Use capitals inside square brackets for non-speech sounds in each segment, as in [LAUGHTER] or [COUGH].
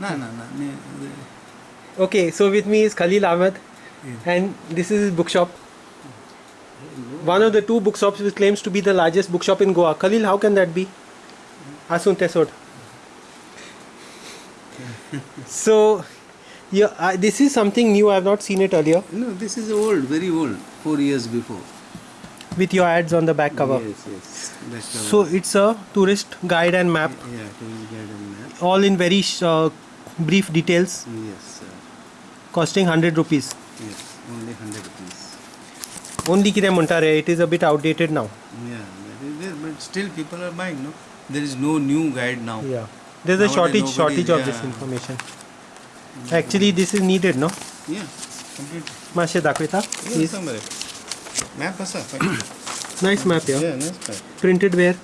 No, no, no. Okay, so with me is Khalil Ahmed, and this is his bookshop. One of the two bookshops which claims to be the largest bookshop in Goa. Khalil, how can that be? Asun Tesod. [LAUGHS] so, yeah, uh, this is something new. I have not seen it earlier. No, this is old, very old. Four years before. With your ads on the back cover. Yes, yes. Back cover. So it's a tourist guide and map, yeah, tourist guide and map. all in very uh, brief details, Yes, sir. costing 100 rupees. Yes, only 100 rupees. Only म्हणटा it is a bit outdated now. Yeah, there, but still people are buying, no? There is no new guide now. Yeah. There's a Nowadays shortage nobody- shortage of this information. Actually this is needed, no? Yeah, complete. मातशें दाखयता Yeah, please. Map asa. Nice map, yeah. Yeah, nice map. Printed where?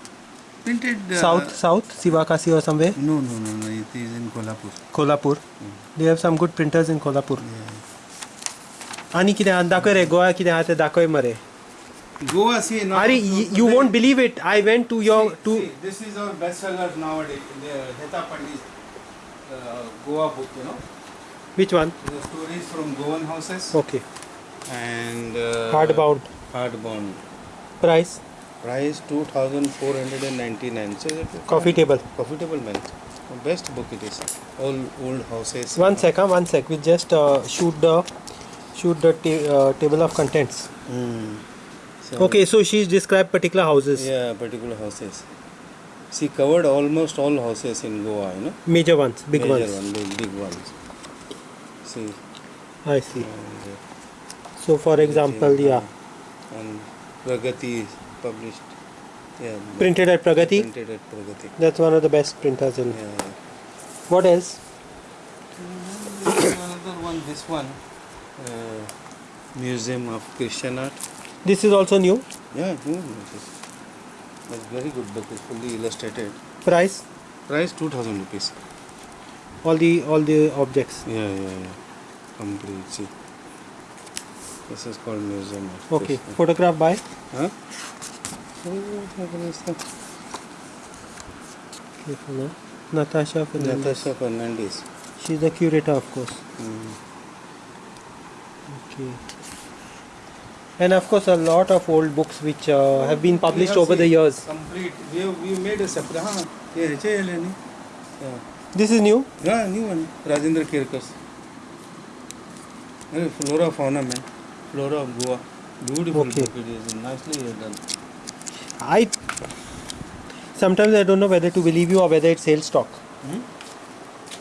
Printed. Uh, South, South, Sivakasi or somewhere? No, no, no, no. It is in Kolhapur. Kolhapur. Mm. They have some good printers in Kolhapur. Yeah. आनी कितें दाखय रे गोवा कितें आहा तें दाखय मरे Goa, see, now. अरे you won't believe it I went to your see, to See, this is our bestseller nowadays. The Heta Pandit uh, Goa book, you know. which one? The stories from Goan houses Okay. and uh, Hardbound. Hardbound. Price? Price 2499 So it's a Coffee table. Man. Best book it is. All old houses. One sec, huh? one sec. We just uh, shoot the shoot the uh, table of contents. Hmm. So, Okay, so she's described particular houses, Yeah, particular houses. She covered almost all houses in Goa, you know. major ones, big Major ones. One, big, big ones. See. I see. and, uh, So, for example, yeah, And Pragati published. Yeah. printed at Pragati. Printed at Pragati. That's one of the best printers in. Yeah. yeah. What else? Another one. This one. Uh, Museum of Christian Art. This is also new. Yeah, no, this is. That's very good book. It's fully illustrated. Price? Price two thousand rupees. All the all the objects. Yeah, yeah, yeah. Complete. See. This is called Museum of Okay. Christian. Photograph by. Huh? So we don't have any stuff. Careful, no? Natasha Fernandez. Natasha Fernandez. She's the curator, of course. Mm. Okay. And of course, a lot of old books which uh, oh, have been published over the years. Complete. We, have, we made a separate. Ah, huh? Yeah. This is new? Yeah, new one. Rajendra Kerkar. Flora fauna, man. Flora of Goa. Beautiful okay. book it is. Nicely done. I sometimes I don't know whether to believe you or whether it's sales stock. Hmm?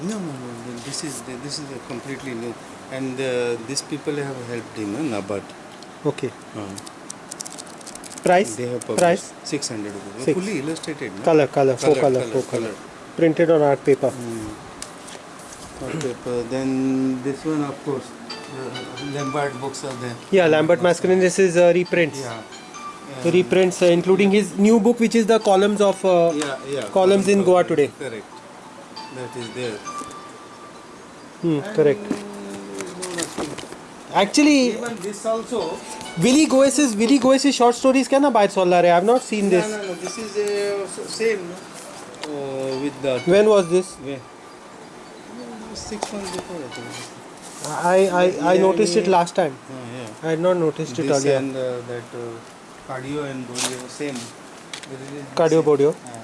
No, no, no. This is this is a completely new. And uh, these people have helped him, uh, Nabat. Okay. Uh, Price? they have published Price? 600 rupees. Six. Fully illustrated. No? Color, color, full color, color, full color. color. Printed on art paper. Mm. On paper. Then this one, of course, uh, Lambert books are there. Yeah, Lambert Mascarenhas. This is uh, reprints. Yeah. Reprints, uh, including his new book, which is the columns of. Uh, yeah, yeah. columns in Goa today. Correct. That is there. hmm, correct. And, Actually, Even this also. Willie Goes's Willie Goes's short stories can buy Solar. I have not seen this. no, no. no. This is uh, same. No? Uh, with the. When was this? Yeah. Six months before, I think. I I, I Yeah, noticed it last time. Yeah. I had not noticed it This earlier. and uh, that uh, cardio and bolio same. They release the Cardio same. Bodio. Yeah.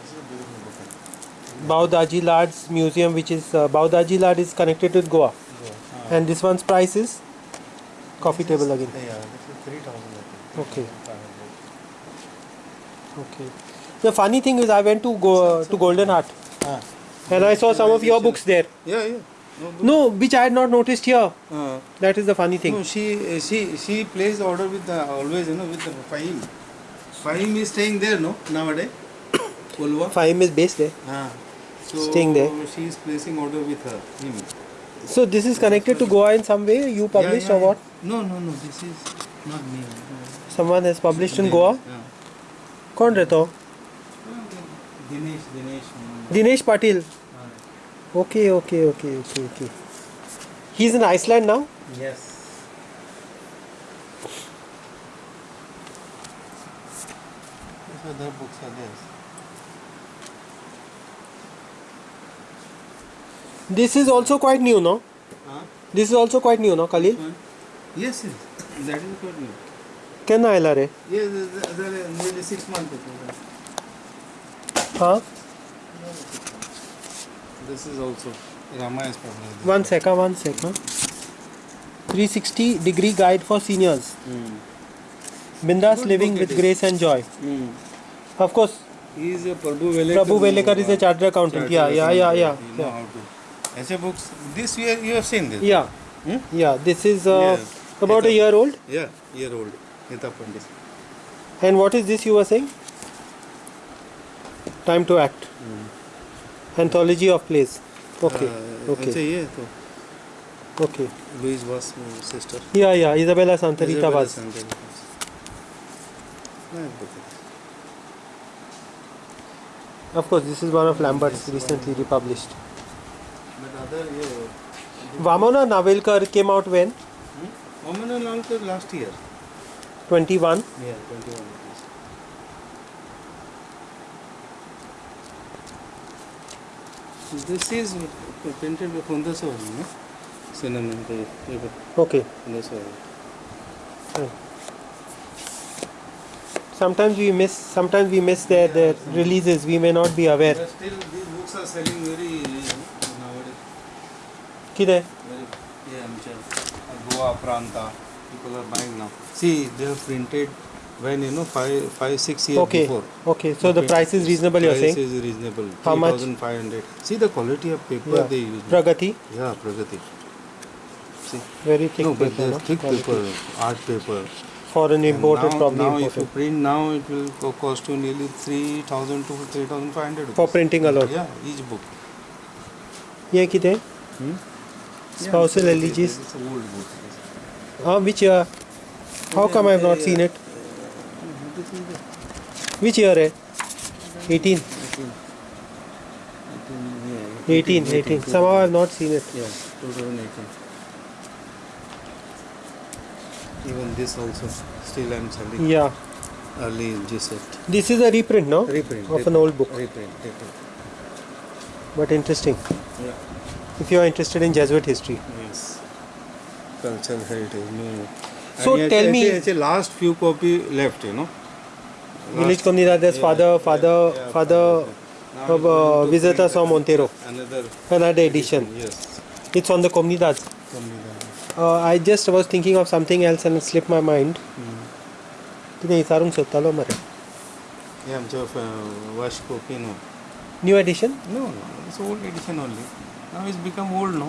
This is a beautiful book. Bhau Daji Lad's museum, which is uh, Baudaji Lad, is connected with Goa. Yeah. And this one's price is coffee table again. Yeah, this is three thousand. Okay. Okay. The funny thing is, I went to go to Golden Heart Ah. and I saw some of your books there. Yeah, yeah. No. No, which I had not noticed here. Uh, That is the funny thing. no, she uh, she she plays the order with the always you know with the Fahim. Fahim is staying there no nowadays. Kolwa. Fahim is based there. Ah. So Staying there. She is placing order with her. Him. So this is connected to Goa in some way. You published yeah, yeah, or what? No, no, no. This is not me. Someone has published in Goa. Yeah. कौन रहता हो Dinesh, Dinesh. um, Dinesh Patil ah, Okay, okay, okay, okay, okay. He's in Iceland now. Yes. These other books are there. This is also quite new, no? Huh? This is also quite new, no, Khalil? One? Yes, yes. That is quite new. केन्ना आयला रे Yes, there are nearly six months. ago. हाँ this is also Rama is probably. One sec, ah, one sec. Ah. Huh? 360 degree guide for seniors. Mm. Bindas living with grace and joy. Mm. Of course. He is a Prabhu Velekar. Prabhu Velekar is a chartered accountant. yeah, yeah, yeah, yeah. You know how to. As a books, this you have, you have seen this. Yeah. Hmm? Yeah, this is uh, yes. about Heta, a year old. Yeah, year old. Heta Pandit. And what is this you were saying? Time to act. Mm anthology of plays okay uh, okay okay Louise was sister yeah yeah Isabella Santarita Isabella was Santarita. Of course, this is one of Lambert's recently republished. But other, yeah. Vamana Navelkar came out when? Hmm? Vamana Navelkar last year. 21? Yeah, 21. This is printed by no? Cinnamon paper. okay Hundaswari. sometimes we miss sometimes we miss their, their releases we may not be aware But still, these books are selling very nowadays. Very, yeah, I'm sure. Goa Pranta, people are buying now. See, they have printed when you know five, five, six years okay before. okay so the Okay. price is reasonable you're Price saying is reasonable. How much? 3,500. See the quality of paper yeah. they use. pragati Yeah, Pragati. See. very thick no, but paper there's no? thick Quality. paper, art paper. foreign And imported now, probably now if you imported print now, it will co- cost you nearly 3,000 to 3,500 for printing alone Yeah, each book. ये किधर Hmm? Spousal Yeah, elegies. It's an old book. Yes. हाँ which year how come I have not seen it This is the Which year है 18 18, 18, yeah, 18 18 somehow I have not seen it Yeah, 2018. Even this also, still I'm selling yeah early G set. this is a reprint no Reprint. of an old book Reprint, reprint. but interesting Yeah. if you are interested in Jesuit history Yes. Cultural heritage. No. So And tell it's- me- it's a last few copy left, you know village Last- Comunidades yeah, father yeah, father yeah, father Now of it's uh, going to visitors print from Montero Another another edition Yes. it's on the Comunidades Comunidad. uh, I just was thinking of something else and it slipped my mind Hmm. कितें विचारूंक सोदतालो मरे Yeah, I'm just uh, wash copy, no. New addition No, no, it's old edition only. Now it's become old, no?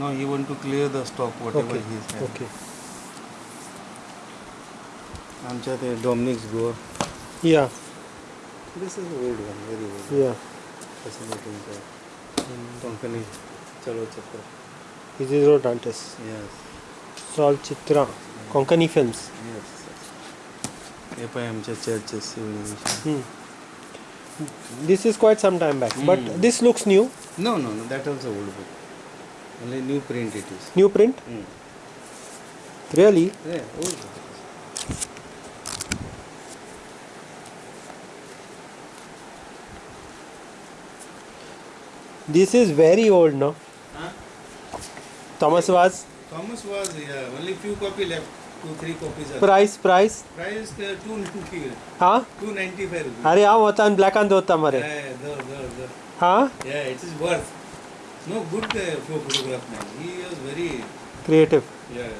No, he want to clear the stock, whatever okay he's had. okay आमच्या ते Dominic's Goa. yeah This is old one, very old. yeah Fascinating. Company. Chalo Chakra. Isidro Dantes Yes. Sol Chitra Konkani films Yes. हे पण आमच्या churches hmm. this is quite some time back but Hmm. this looks new No, no, no, that also old book. Only new print it is. new print Mm. really Yeah, old book. this is very old no Huh? Thomas was Thomas was, yeah, only few copy left. Two, three copies are. price price Price uh, 290. हा 295 rupees. अरे हांव वता आनी ब्लॅकान दवरता मरे Yeah, there, there, there. हा Yeah, it is worth. No, good uh, pho- photograph man. He was very, creative yeah.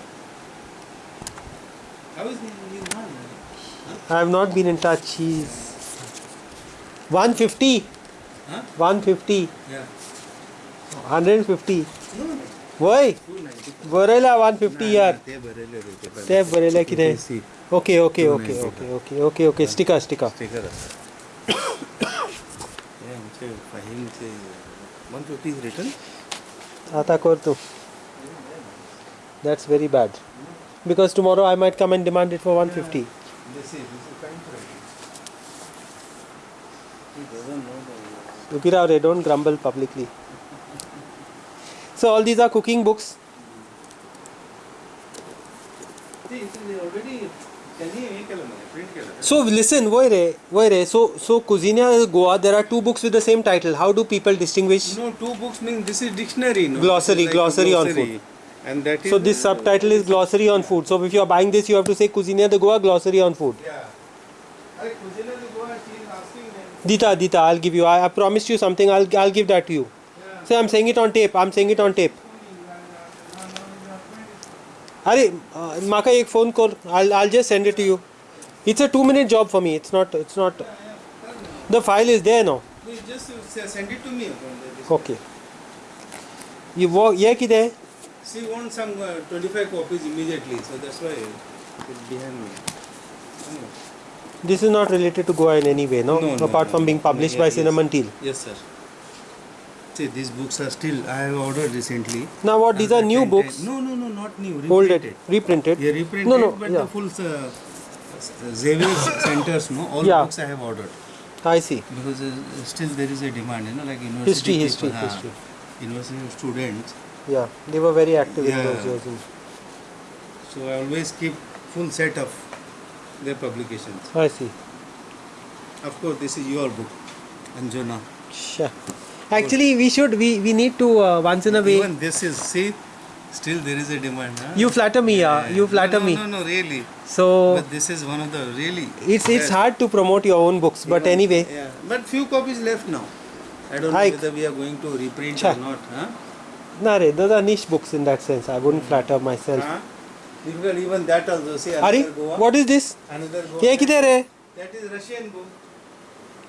How is he? He's not. I have not been in touch. He's 150, Huh? 150, Yeah. 150. No, no. वय 290. बरयला 150 यार ते बरेले रे ते बरेले. ते बरयले कितें See, okay okay okay 290. Okay okay okay okay स्टिका स्टिका sticker आहे. हे आमचे फाहीमचे 150 is written. आता कर तू That's very bad. Because tomorrow I might come and demand it for 150. This is, this is kind writing. He doesn't know the Tukirav, don't grumble publicly. So all these are cooking books. So listen, wait, wait. So so Cuisina Goa, there are two books with the same title. How do people distinguish? No, two books mean this is dictionary. No? Glossary, like glossary, glossary, on food. And that. So this subtitle is glossary on food. So if you are buying this, you have to say Cuisina de Goa glossary on food. Yeah. Dita, Dita, I'll give you. I, I promised you something. I'll I'll give that to you. Yeah. So I'm saying it on tape. I'm saying it on tape. अरे अ, म्हाका एक phone कर I'll I'll just send it to you. It's a two minute job for me. It's not it's not. The file is there now. Please just uh, send it to me. upon the- this. Okay. ये वो ये किधर है She wants some uh, 25 copies immediately, so that's why it's behind me. Anyway. This is not related to Goa in any way, no? No, no, Apart no, from no. being published Yeah, by yes. Cinnamon Teal. Yes, sir. See, these books are still, I have ordered recently. Now what? These are new books, No, no, no, not new. folded, Reprinted. reprinted. Yeah, reprinted, No, no, but yeah. the full uh, centers, no, all Yeah. books I have ordered. I see. Because uh, still there is a demand, you know, like university History, people, history, history. University students. Yeah, they were very active in those years. So I always keep full set of their publications. I see. Of course, this is your book, Anjana. Sure. Actually, we should. We we need to uh, once in a way. Even this is see. Still there is a demand. Huh? You flatter me, yeah. You flatter no, no, me. No, no, really. So. But this is one of the really. It's it's hard to promote your own books, but even, anyway. Yeah. But few copies left now. I don't I know whether we are going to reprint cha. or not. Huh? Nah, re, those are niche books in that sense. I wouldn't hmm. flatter myself. Huh? Even that also. See, Ari, Goa. what is this? Another Goa. That is Russian book.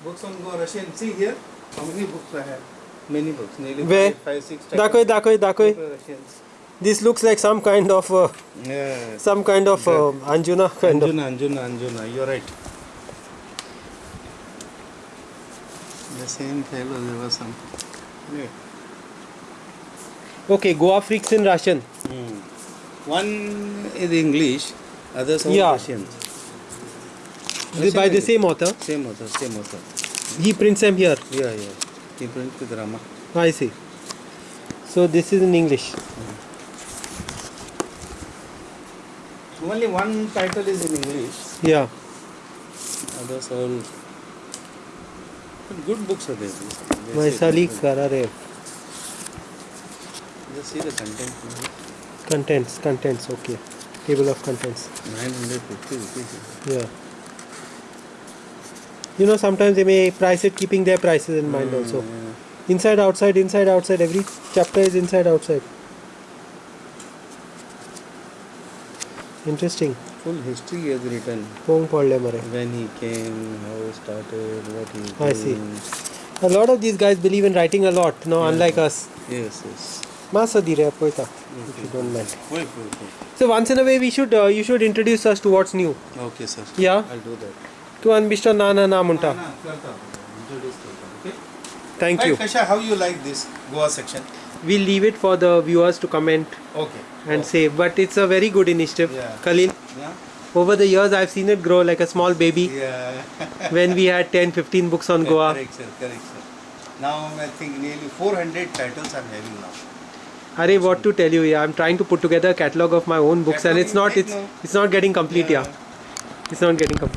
Books on Goa, Russian. See here, how many books I have. Many books, nearly Where? five, six. Dakoi, Dakoi, Dakoi. This looks like some kind of uh, yeah. some kind of uh, Anjuna kind Anjuna, of. Anjuna, Anjuna. You're right. The same fellow. There was some. Yeah. Okay, Goa freaks in Russian. Mm. One is English, others are yeah. Russian. Russian. By the same author? Same author, same author. He prints them here. Yeah, yeah. He prints with Rama. Ah, I see. So this is in English. Only one title is in English, Yeah. others all. But good books are there. Vaisali good. Karare. Just see the content. Contents, contents, okay. Table of contents. 950 rupees. Yeah You know, sometimes they may price it keeping their prices in mind also. Yeah. Inside, outside, inside, outside. Every chapter is inside, outside. Interesting. Full history he has written. Pong पढ़ले मरे. When he came, how he started, what he is I see. doing. A lot of these guys believe in writing a lot. No, unlike us. Yes, yes. Masa dire poeta, if you don't mind. Wait, wait, wait. So once in a way, we should uh, you should introduce us to what's new. Okay, sir. Yeah. I'll do that. To Anbishta Nana Namunta. ना, करता हूँ. Introduce करता हूँ, okay? Thank Hi, you. Kasha, how you like this Goa section? We'll leave it for the viewers to comment Okay. and say. But it's a very good initiative, Yeah. Khalil. Yeah. Over the years, I've seen it grow like a small baby. Yeah. [LAUGHS] when we had 10, 15 books on Goa. Correct, sir. Correct, sir. Now I think nearly 400 titles I'm having now. Arey, what to tell you? Yeah, I'm trying to put together a catalog of my own books, and Catalog it's you not take it's now. it's not getting complete. Yeah, Yeah. it's not getting complete.